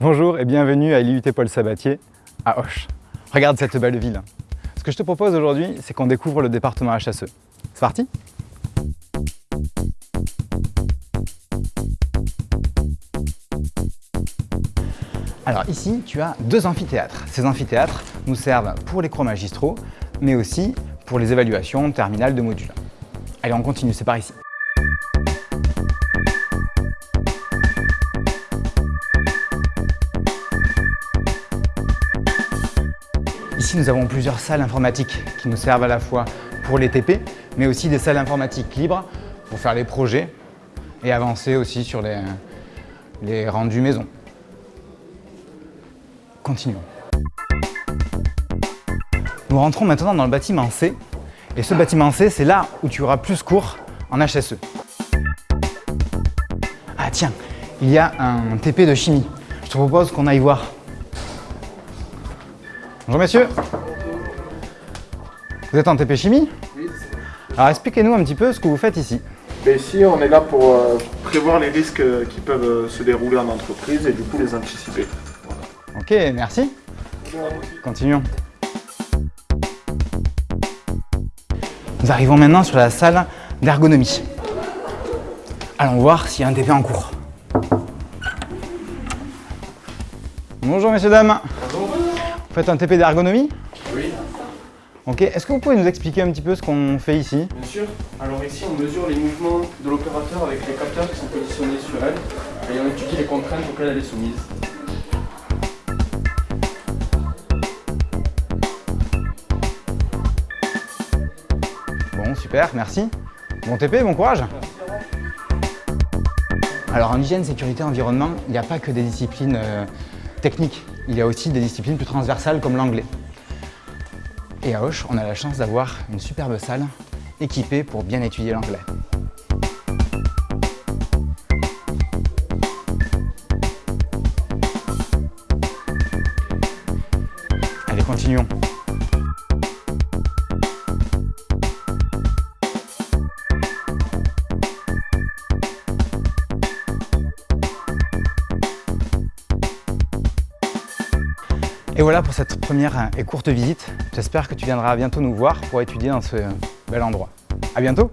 Bonjour et bienvenue à l'IUT Paul Sabatier à Auch. Regarde cette belle ville. Ce que je te propose aujourd'hui, c'est qu'on découvre le département HSE. C'est parti? Alors ici, tu as deux amphithéâtres. Ces amphithéâtres nous servent pour les cours magistraux, mais aussi pour les évaluations terminales de modules. Allez, on continue, c'est par ici. Nous avons plusieurs salles informatiques qui nous servent à la fois pour les TP, mais aussi des salles informatiques libres pour faire les projets et avancer aussi sur les, les rendus maison. Continuons. Nous rentrons maintenant dans le bâtiment C. Et ce bâtiment C, c'est là où tu auras plus cours en HSE. Ah tiens, il y a un TP de chimie. Je te propose qu'on aille voir. Bonjour messieurs. Vous êtes en TP chimie Oui. Alors expliquez-nous un petit peu ce que vous faites ici. Mais ici, on est là pour euh, prévoir les risques euh, qui peuvent euh, se dérouler en entreprise et du coup les anticiper. Ok, merci. Continuons. Nous arrivons maintenant sur la salle d'ergonomie. Allons voir s'il y a un TP en cours. Bonjour messieurs, dames. Bonjour. Vous faites un TP d'ergonomie Oui, Ok, est-ce que vous pouvez nous expliquer un petit peu ce qu'on fait ici Bien sûr. Alors ici, on mesure les mouvements de l'opérateur avec les capteurs qui sont positionnés sur elle et on étudie les contraintes auxquelles elle est soumise. Bon, super, merci. Bon TP, bon courage. Alors en hygiène, sécurité, environnement, il n'y a pas que des disciplines euh, Il y a aussi des disciplines plus transversales comme l'anglais. Et à Auch, on a la chance d'avoir une superbe salle équipée pour bien étudier l'anglais. Allez, continuons. Et voilà pour cette première et courte visite. J'espère que tu viendras bientôt nous voir pour étudier dans ce bel endroit. À bientôt